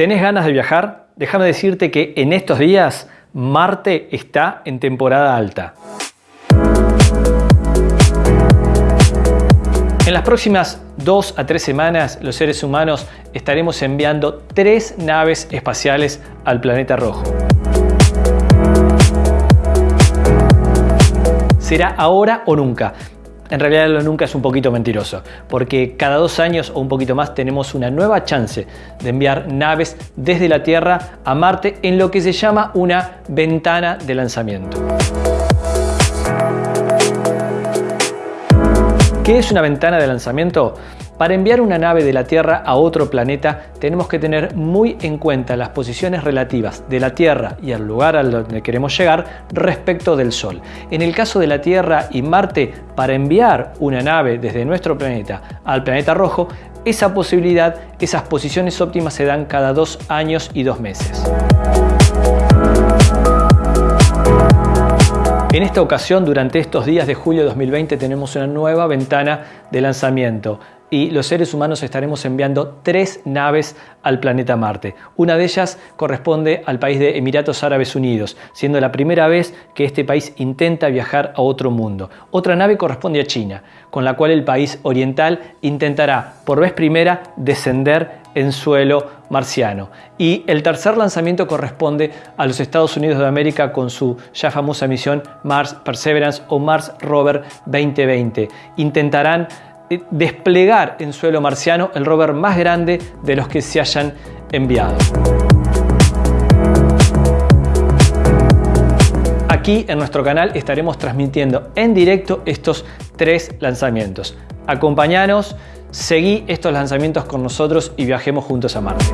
¿Tenés ganas de viajar? Déjame decirte que en estos días Marte está en temporada alta. En las próximas dos a tres semanas los seres humanos estaremos enviando tres naves espaciales al planeta rojo. Será ahora o nunca. En realidad lo nunca es un poquito mentiroso, porque cada dos años o un poquito más tenemos una nueva chance de enviar naves desde la Tierra a Marte en lo que se llama una ventana de lanzamiento. ¿Qué es una ventana de lanzamiento? Para enviar una nave de la Tierra a otro planeta tenemos que tener muy en cuenta las posiciones relativas de la Tierra y el lugar al donde queremos llegar respecto del Sol. En el caso de la Tierra y Marte, para enviar una nave desde nuestro planeta al planeta rojo, esa posibilidad, esas posiciones óptimas se dan cada dos años y dos meses. En esta ocasión, durante estos días de julio de 2020, tenemos una nueva ventana de lanzamiento y los seres humanos estaremos enviando tres naves al planeta Marte. Una de ellas corresponde al país de Emiratos Árabes Unidos, siendo la primera vez que este país intenta viajar a otro mundo. Otra nave corresponde a China, con la cual el país oriental intentará por vez primera descender en suelo marciano. Y el tercer lanzamiento corresponde a los Estados Unidos de América con su ya famosa misión Mars Perseverance o Mars Rover 2020. Intentarán desplegar en suelo marciano el rover más grande de los que se hayan enviado. Aquí en nuestro canal estaremos transmitiendo en directo estos tres lanzamientos. Acompáñanos Seguí estos lanzamientos con nosotros y viajemos juntos a Marte.